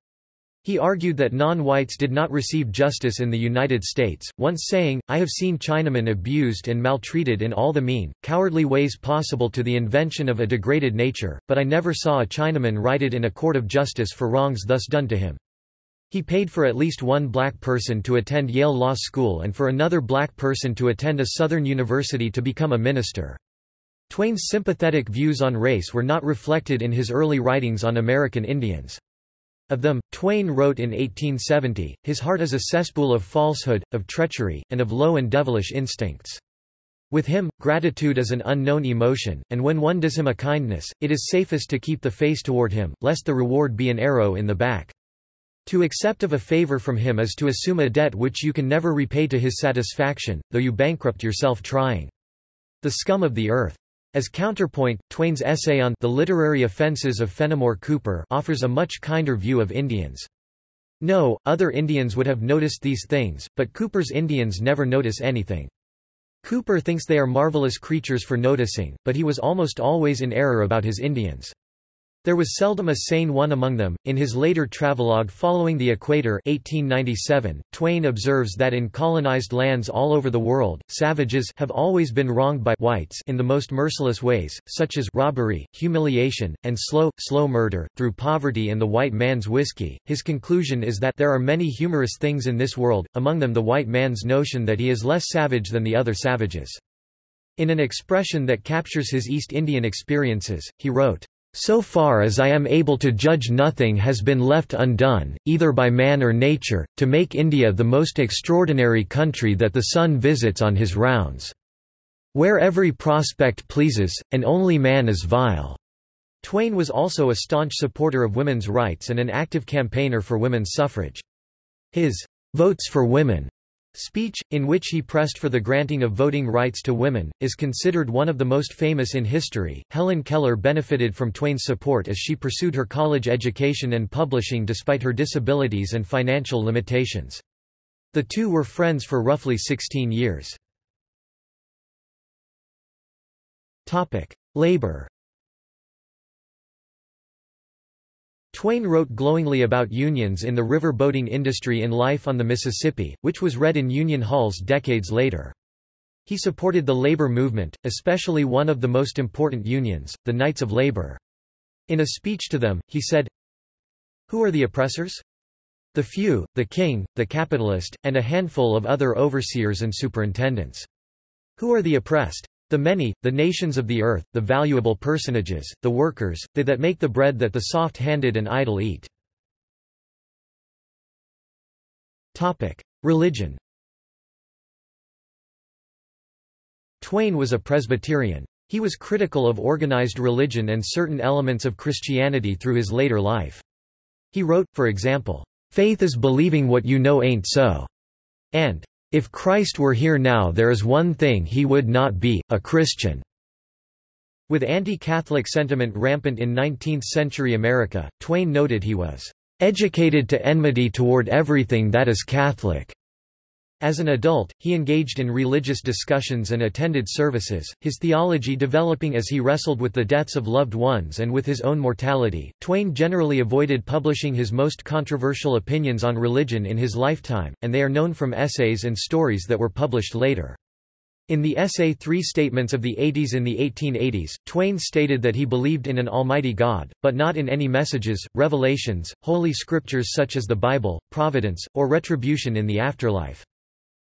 He argued that non-whites did not receive justice in the United States, once saying, I have seen Chinamen abused and maltreated in all the mean, cowardly ways possible to the invention of a degraded nature, but I never saw a Chinaman righted in a court of justice for wrongs thus done to him. He paid for at least one black person to attend Yale Law School and for another black person to attend a Southern university to become a minister. Twain's sympathetic views on race were not reflected in his early writings on American Indians. Of them, Twain wrote in 1870, His heart is a cesspool of falsehood, of treachery, and of low and devilish instincts. With him, gratitude is an unknown emotion, and when one does him a kindness, it is safest to keep the face toward him, lest the reward be an arrow in the back. To accept of a favor from him is to assume a debt which you can never repay to his satisfaction, though you bankrupt yourself trying. The scum of the earth. As counterpoint, Twain's essay on The Literary Offenses of Fenimore Cooper offers a much kinder view of Indians. No, other Indians would have noticed these things, but Cooper's Indians never notice anything. Cooper thinks they are marvelous creatures for noticing, but he was almost always in error about his Indians. There was seldom a sane one among them. In his later travelogue following the equator 1897, Twain observes that in colonized lands all over the world, savages have always been wronged by whites in the most merciless ways, such as robbery, humiliation, and slow, slow murder, through poverty and the white man's whiskey. His conclusion is that there are many humorous things in this world, among them the white man's notion that he is less savage than the other savages. In an expression that captures his East Indian experiences, he wrote, so far as I am able to judge nothing has been left undone, either by man or nature, to make India the most extraordinary country that the sun visits on his rounds. Where every prospect pleases, and only man is vile." Twain was also a staunch supporter of women's rights and an active campaigner for women's suffrage. His "'Votes for Women' Speech, in which he pressed for the granting of voting rights to women, is considered one of the most famous in history. Helen Keller benefited from Twain's support as she pursued her college education and publishing despite her disabilities and financial limitations. The two were friends for roughly 16 years. Labor Twain wrote glowingly about unions in the river boating industry in Life on the Mississippi, which was read in union halls decades later. He supported the labor movement, especially one of the most important unions, the Knights of Labor. In a speech to them, he said, Who are the oppressors? The few, the king, the capitalist, and a handful of other overseers and superintendents. Who are the oppressed? The many, the nations of the earth, the valuable personages, the workers, they that make the bread that the soft-handed and idle eat. Religion Twain was a Presbyterian. He was critical of organized religion and certain elements of Christianity through his later life. He wrote, for example, "'Faith is believing what you know ain't so' and "'If Christ were here now there is one thing he would not be, a Christian." With anti-Catholic sentiment rampant in 19th-century America, Twain noted he was "'educated to enmity toward everything that is Catholic' As an adult, he engaged in religious discussions and attended services, his theology developing as he wrestled with the deaths of loved ones and with his own mortality. Twain generally avoided publishing his most controversial opinions on religion in his lifetime, and they are known from essays and stories that were published later. In the essay Three Statements of the Eighties in the 1880s, Twain stated that he believed in an almighty God, but not in any messages, revelations, holy scriptures such as the Bible, providence, or retribution in the afterlife.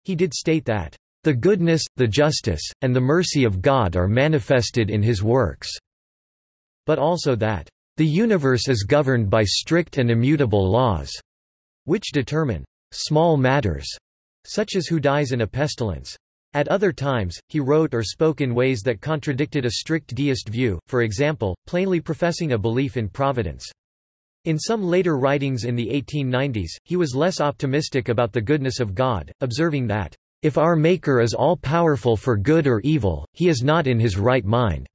He did state that, "...the goodness, the justice, and the mercy of God are manifested in his works," but also that, "...the universe is governed by strict and immutable laws," which determine "...small matters," such as who dies in a pestilence. At other times, he wrote or spoke in ways that contradicted a strict deist view, for example, plainly professing a belief in providence. In some later writings in the 1890s, he was less optimistic about the goodness of God, observing that, "...if our Maker is all-powerful for good or evil, he is not in his right mind."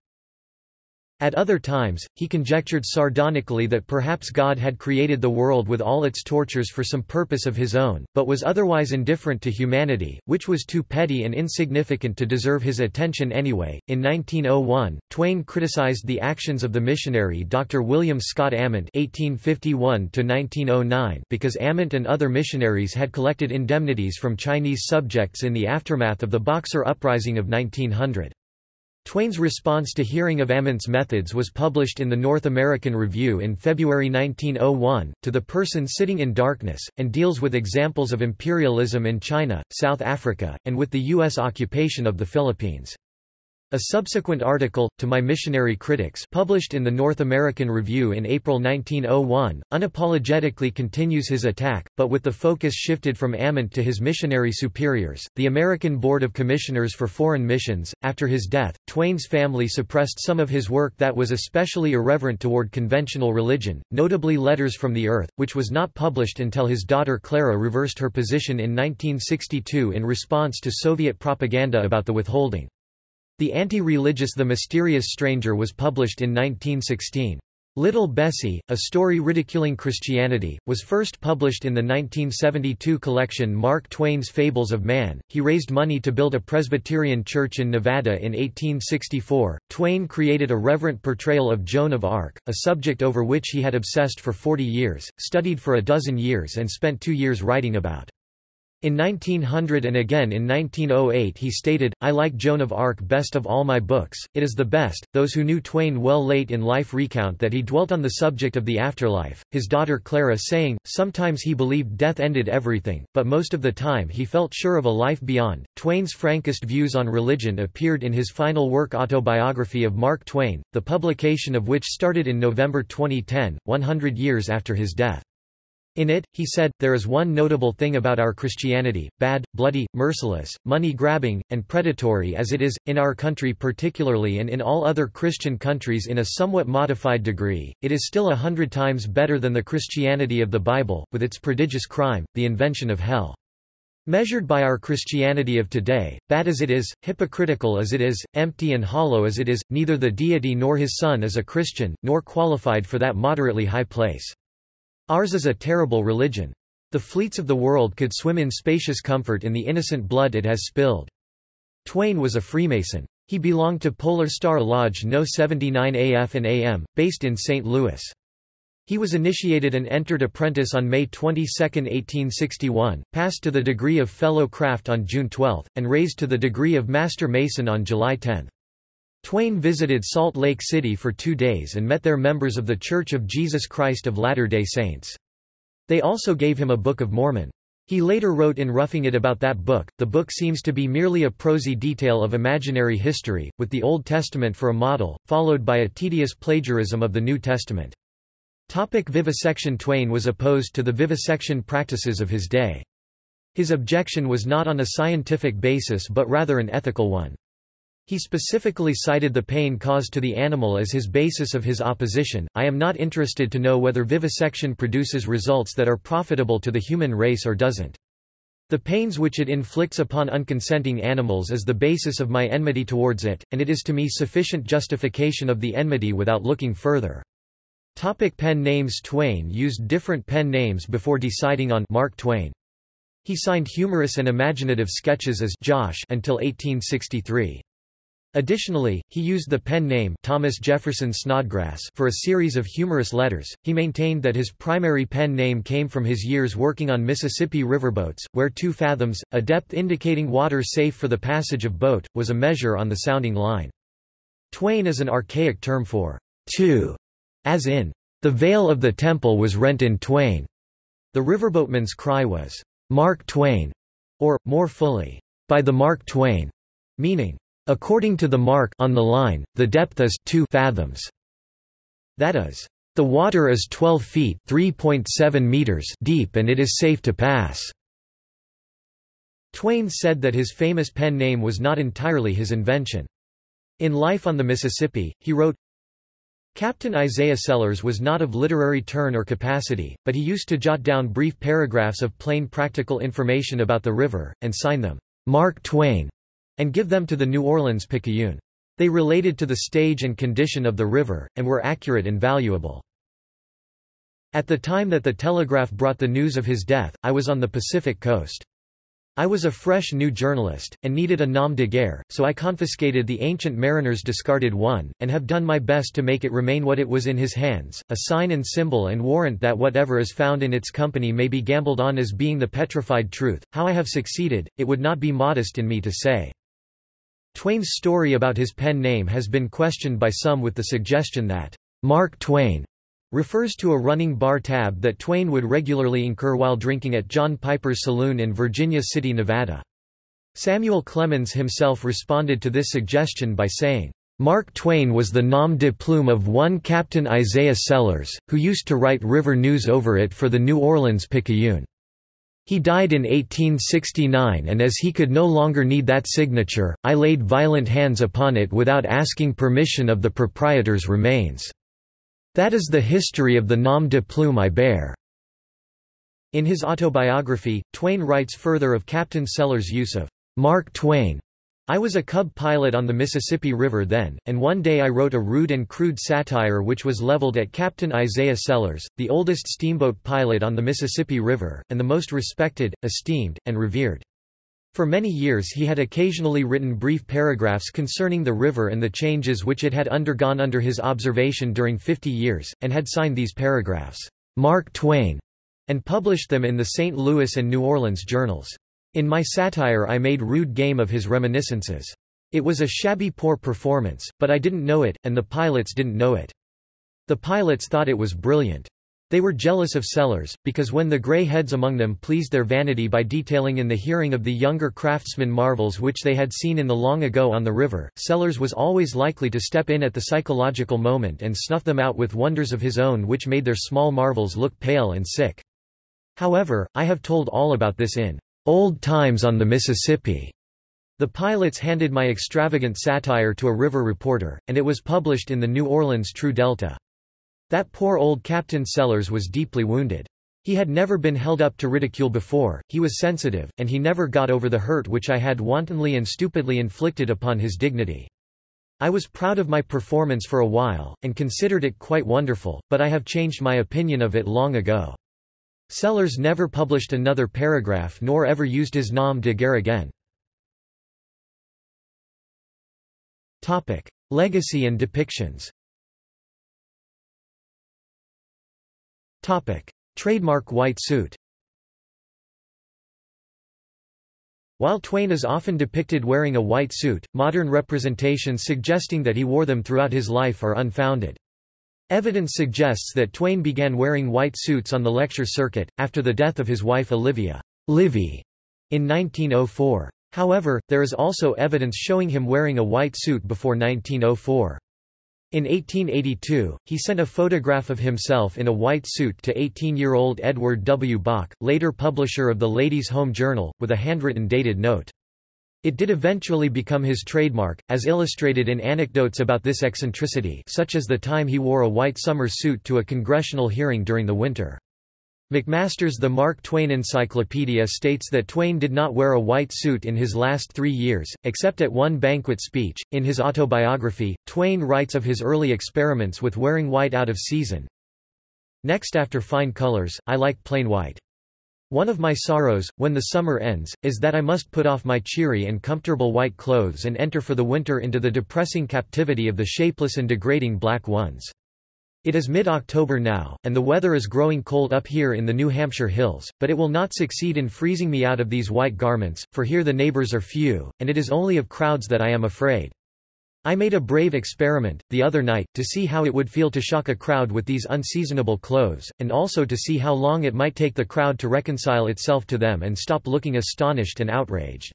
At other times, he conjectured sardonically that perhaps God had created the world with all its tortures for some purpose of his own, but was otherwise indifferent to humanity, which was too petty and insignificant to deserve his attention anyway. In 1901, Twain criticized the actions of the missionary Dr. William Scott Ament (1851–1909) because Ament and other missionaries had collected indemnities from Chinese subjects in the aftermath of the Boxer Uprising of 1900. Twain's response to hearing of Ament's methods was published in the North American Review in February 1901, To the Person Sitting in Darkness, and deals with examples of imperialism in China, South Africa, and with the U.S. occupation of the Philippines. A subsequent article, To My Missionary Critics published in the North American Review in April 1901, unapologetically continues his attack, but with the focus shifted from Ament to his missionary superiors, the American Board of Commissioners for Foreign Missions. After his death, Twain's family suppressed some of his work that was especially irreverent toward conventional religion, notably Letters from the Earth, which was not published until his daughter Clara reversed her position in 1962 in response to Soviet propaganda about the withholding. The anti-religious The Mysterious Stranger was published in 1916. Little Bessie, a story ridiculing Christianity, was first published in the 1972 collection Mark Twain's Fables of Man. He raised money to build a Presbyterian church in Nevada in 1864. Twain created a reverent portrayal of Joan of Arc, a subject over which he had obsessed for 40 years, studied for a dozen years, and spent two years writing about. In 1900 and again in 1908 he stated, I like Joan of Arc best of all my books, it is the best. Those who knew Twain well late in life recount that he dwelt on the subject of the afterlife, his daughter Clara saying, sometimes he believed death ended everything, but most of the time he felt sure of a life beyond. Twain's frankest views on religion appeared in his final work Autobiography of Mark Twain, the publication of which started in November 2010, 100 years after his death. In it, he said, there is one notable thing about our Christianity, bad, bloody, merciless, money-grabbing, and predatory as it is, in our country particularly and in all other Christian countries in a somewhat modified degree, it is still a hundred times better than the Christianity of the Bible, with its prodigious crime, the invention of hell. Measured by our Christianity of today, bad as it is, hypocritical as it is, empty and hollow as it is, neither the deity nor his son is a Christian, nor qualified for that moderately high place. Ours is a terrible religion. The fleets of the world could swim in spacious comfort in the innocent blood it has spilled. Twain was a Freemason. He belonged to Polar Star Lodge No. 79 AF and AM, based in St. Louis. He was initiated and entered apprentice on May 22, 1861, passed to the degree of Fellow Craft on June 12, and raised to the degree of Master Mason on July 10. Twain visited Salt Lake City for two days and met there members of The Church of Jesus Christ of Latter-day Saints. They also gave him a Book of Mormon. He later wrote in Roughing It about that book, the book seems to be merely a prosy detail of imaginary history, with the Old Testament for a model, followed by a tedious plagiarism of the New Testament. Topic vivisection Twain was opposed to the vivisection practices of his day. His objection was not on a scientific basis but rather an ethical one. He specifically cited the pain caused to the animal as his basis of his opposition. I am not interested to know whether vivisection produces results that are profitable to the human race or doesn't. The pains which it inflicts upon unconsenting animals is the basis of my enmity towards it, and it is to me sufficient justification of the enmity without looking further. Topic pen names Twain used different pen names before deciding on Mark Twain. He signed humorous and imaginative sketches as Josh until 1863. Additionally, he used the pen name Thomas Jefferson Snodgrass for a series of humorous letters. He maintained that his primary pen name came from his years working on Mississippi riverboats, where two fathoms, a depth indicating water safe for the passage of boat, was a measure on the sounding line. Twain is an archaic term for two, as in, the veil of the temple was rent in twain. The riverboatman's cry was, Mark Twain, or, more fully, by the Mark Twain, meaning, According to the mark on the line, the depth is 2 fathoms. That is, the water is 12 feet (3.7 meters) deep and it is safe to pass. Twain said that his famous pen name was not entirely his invention. In Life on the Mississippi, he wrote, Captain Isaiah Sellers was not of literary turn or capacity, but he used to jot down brief paragraphs of plain practical information about the river, and sign them, Mark Twain and give them to the New Orleans Picayune. They related to the stage and condition of the river, and were accurate and valuable. At the time that the telegraph brought the news of his death, I was on the Pacific coast. I was a fresh new journalist, and needed a nom de guerre, so I confiscated the ancient mariner's discarded one, and have done my best to make it remain what it was in his hands, a sign and symbol and warrant that whatever is found in its company may be gambled on as being the petrified truth. How I have succeeded, it would not be modest in me to say. Twain's story about his pen name has been questioned by some with the suggestion that Mark Twain refers to a running bar tab that Twain would regularly incur while drinking at John Piper's saloon in Virginia City, Nevada. Samuel Clemens himself responded to this suggestion by saying, Mark Twain was the nom de plume of one Captain Isaiah Sellers, who used to write river news over it for the New Orleans Picayune. He died in 1869 and as he could no longer need that signature, I laid violent hands upon it without asking permission of the proprietor's remains. That is the history of the nom de plume I bear." In his autobiography, Twain writes further of Captain Sellers' use of Mark Twain I was a cub pilot on the Mississippi River then, and one day I wrote a rude and crude satire which was leveled at Captain Isaiah Sellers, the oldest steamboat pilot on the Mississippi River, and the most respected, esteemed, and revered. For many years he had occasionally written brief paragraphs concerning the river and the changes which it had undergone under his observation during 50 years, and had signed these paragraphs, Mark Twain, and published them in the St. Louis and New Orleans journals. In my satire I made rude game of his reminiscences. It was a shabby poor performance, but I didn't know it, and the pilots didn't know it. The pilots thought it was brilliant. They were jealous of Sellers, because when the grey heads among them pleased their vanity by detailing in the hearing of the younger craftsmen marvels which they had seen in the long ago on the river, Sellers was always likely to step in at the psychological moment and snuff them out with wonders of his own which made their small marvels look pale and sick. However, I have told all about this in Old Times on the Mississippi. The pilots handed my extravagant satire to a river reporter, and it was published in the New Orleans True Delta. That poor old Captain Sellers was deeply wounded. He had never been held up to ridicule before, he was sensitive, and he never got over the hurt which I had wantonly and stupidly inflicted upon his dignity. I was proud of my performance for a while, and considered it quite wonderful, but I have changed my opinion of it long ago. Sellers never published another paragraph nor ever used his nom de guerre again. Legacy and depictions Trademark white suit While Twain is often depicted wearing a white suit, modern representations suggesting that he wore them throughout his life are unfounded. Evidence suggests that Twain began wearing white suits on the lecture circuit, after the death of his wife Olivia Livy in 1904. However, there is also evidence showing him wearing a white suit before 1904. In 1882, he sent a photograph of himself in a white suit to 18-year-old Edward W. Bok, later publisher of the Ladies' Home Journal, with a handwritten dated note. It did eventually become his trademark, as illustrated in anecdotes about this eccentricity such as the time he wore a white summer suit to a congressional hearing during the winter. McMaster's The Mark Twain Encyclopedia states that Twain did not wear a white suit in his last three years, except at one banquet speech. In his autobiography, Twain writes of his early experiments with wearing white out of season. Next after fine colors, I like plain white. One of my sorrows, when the summer ends, is that I must put off my cheery and comfortable white clothes and enter for the winter into the depressing captivity of the shapeless and degrading black ones. It is mid-October now, and the weather is growing cold up here in the New Hampshire hills, but it will not succeed in freezing me out of these white garments, for here the neighbors are few, and it is only of crowds that I am afraid. I made a brave experiment, the other night, to see how it would feel to shock a crowd with these unseasonable clothes, and also to see how long it might take the crowd to reconcile itself to them and stop looking astonished and outraged.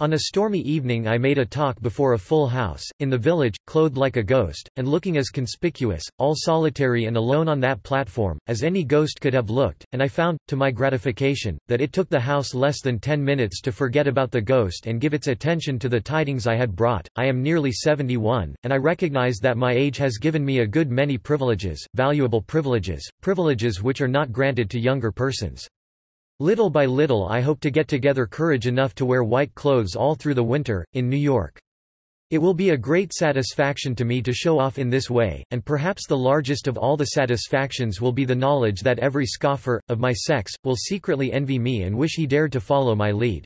On a stormy evening I made a talk before a full house, in the village, clothed like a ghost, and looking as conspicuous, all solitary and alone on that platform, as any ghost could have looked, and I found, to my gratification, that it took the house less than ten minutes to forget about the ghost and give its attention to the tidings I had brought. I am nearly 71, and I recognize that my age has given me a good many privileges, valuable privileges, privileges which are not granted to younger persons. Little by little I hope to get together courage enough to wear white clothes all through the winter, in New York. It will be a great satisfaction to me to show off in this way, and perhaps the largest of all the satisfactions will be the knowledge that every scoffer, of my sex, will secretly envy me and wish he dared to follow my lead.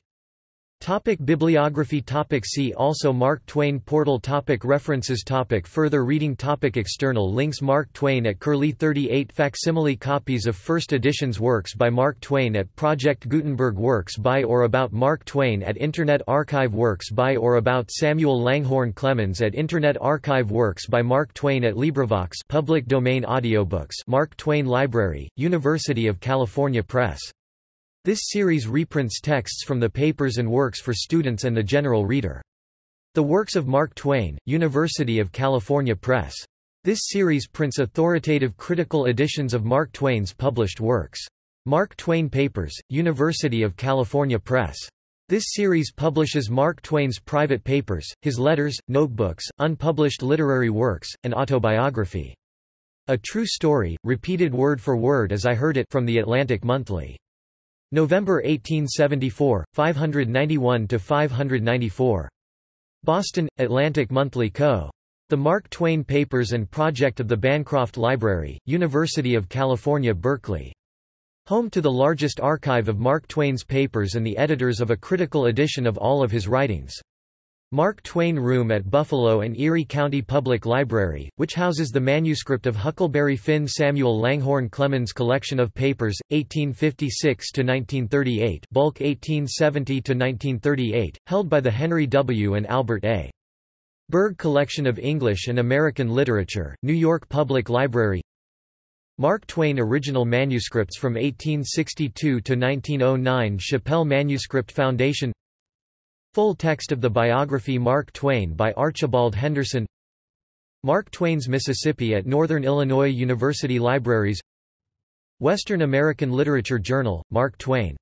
Topic Bibliography. Topic See also Mark Twain Portal. Topic References. Topic Further reading. Topic External links. Mark Twain at Curlie 38 Facsimile copies of first editions Works by Mark Twain at Project Gutenberg Works by or about Mark Twain at Internet Archive Works by or about Samuel Langhorne Clemens at Internet Archive Works by Mark Twain at LibriVox public domain audiobooks Mark Twain Library, University of California Press this series reprints texts from the papers and works for students and the general reader. The Works of Mark Twain, University of California Press. This series prints authoritative critical editions of Mark Twain's published works. Mark Twain Papers, University of California Press. This series publishes Mark Twain's private papers, his letters, notebooks, unpublished literary works, and autobiography. A True Story, repeated word for word as I heard it from the Atlantic Monthly. November 1874, 591–594. Boston, Atlantic Monthly Co. The Mark Twain Papers and Project of the Bancroft Library, University of California Berkeley. Home to the largest archive of Mark Twain's papers and the editors of a critical edition of all of his writings. Mark Twain Room at Buffalo and Erie County Public Library, which houses the manuscript of Huckleberry Finn Samuel Langhorne Clemens Collection of Papers, 1856–1938 bulk 1870–1938, held by the Henry W. and Albert A. Berg Collection of English and American Literature, New York Public Library Mark Twain Original Manuscripts from 1862 to 1909 Shapell Manuscript Foundation Full text of the biography Mark Twain by Archibald Henderson. Mark Twain's Mississippi at Northern Illinois University Libraries. Western American Literature Journal, Mark Twain